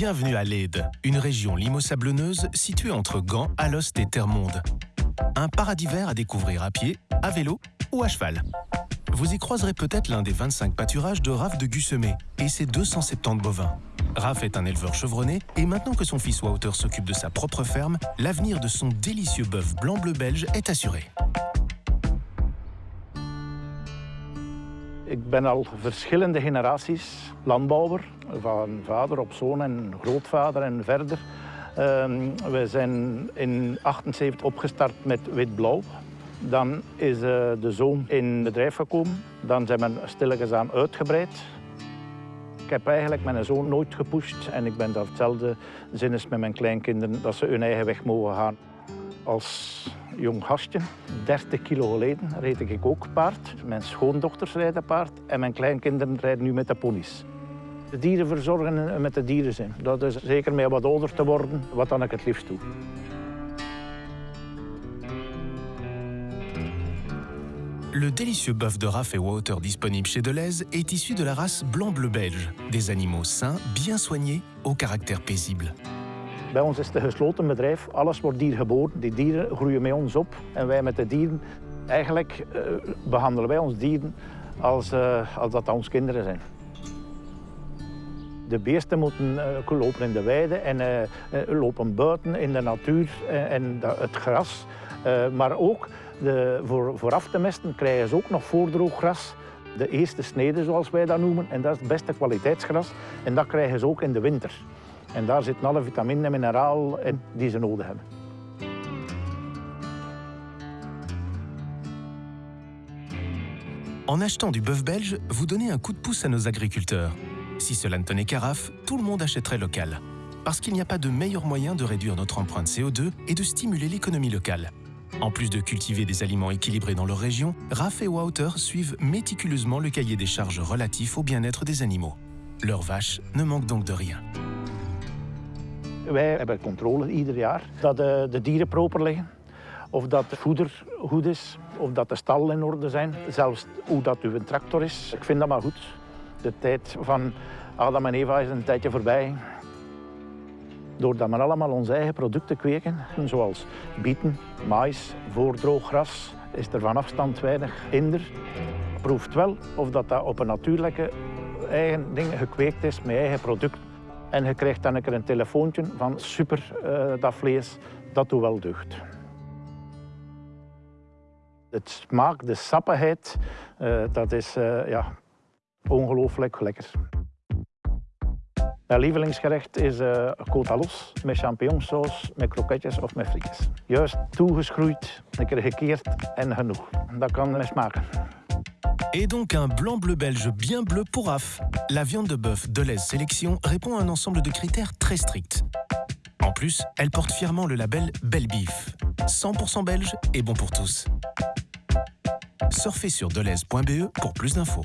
Bienvenue à Leyde, une région limo-sablonneuse située entre Gand, Alost et Termonde. Un paradis vert à découvrir à pied, à vélo ou à cheval. Vous y croiserez peut-être l'un des 25 pâturages de Raph de Gussemet et ses 270 bovins. Raph est un éleveur chevronné et maintenant que son fils Wouter s'occupe de sa propre ferme, l'avenir de son délicieux bœuf blanc-bleu belge est assuré. Ik ben al verschillende generaties landbouwer, van vader op zoon en grootvader en verder. Um, we zijn in 78 opgestart met wit-blauw. Dan is uh, de zoon in bedrijf gekomen. Dan zijn we stilletjes aan uitgebreid. Ik heb eigenlijk mijn zoon nooit gepusht en ik ben daar hetzelfde zinnes met mijn kleinkinderen, dat ze hun eigen weg mogen gaan. Als jong gastje, 30 kilo geleden, reed ik ook paard. Mijn schoondochters rijden paard en mijn kleinkinderen rijden nu met de ponies. De dieren verzorgen en met de dieren zijn. Dat is zeker met wat ouder te worden, wat dan ik het liefst doe. Le délicieux bœuf de Raff et Water disponible chez Deleuze est issu de la race blanc-bleu belge. Des animaux sains, bien soignés, au caractère paisible. Bij ons is het een gesloten bedrijf. Alles wordt hier geboren. Die dieren groeien met ons op. En wij met de dieren, eigenlijk uh, behandelen wij ons dieren als, uh, als dat onze kinderen zijn. De beesten moeten uh, lopen in de weide en lopen buiten in de natuur en het gras. maar ook de, voor, voor af te mesten krijgen ze ook nog voordrooggras. De eerste snede, zoals wij dat noemen. En dat is het beste kwaliteitsgras. En dat krijgen ze ook in de winter. En daar zitten alle en mineralen in die ze. En achetant du bœuf belge, vous donnez un coup de pouce à nos agriculteurs. Si cela ne tenait qu'à RAF, tout le monde achèterait local. Parce qu'il n'y a pas de meilleur moyen de réduire notre empreinte CO2 et de stimuler l'économie locale. En plus de cultiver des aliments équilibrés dans leur région, RAF et Wouter suivent méticuleusement le cahier des charges relatif au bien-être des animaux. Leurs vaches ne manquent donc de rien. Wij hebben controle ieder jaar dat de, de dieren proper liggen. Of dat het voeder goed is, of dat de stallen in orde zijn. Zelfs hoe dat uw tractor is. Ik vind dat maar goed. De tijd van Adam en Eva is een tijdje voorbij. Doordat we allemaal onze eigen producten kweken, zoals bieten, mais, voordrooggras, is er van afstand weinig hinder. Proeft wel of dat, dat op een natuurlijke eigen ding gekweekt is met eigen product. En je krijgt dan een keer een telefoontje van super, uh, dat vlees, dat doet wel deugd. Het smaak, de sappigheid, uh, dat is uh, ja, ongelooflijk lekker. Mijn lievelingsgerecht is uh, l'os met champignonsaus, met kroketjes of met frietjes. Juist toegeschroeid, een keer gekeerd en genoeg. Dat kan smaken. Et donc un blanc-bleu belge bien bleu pour RAF. La viande de bœuf Deleuze Sélection répond à un ensemble de critères très stricts. En plus, elle porte fièrement le label Belle Beef. 100% belge et bon pour tous. Surfez sur deleuze.be pour plus d'infos.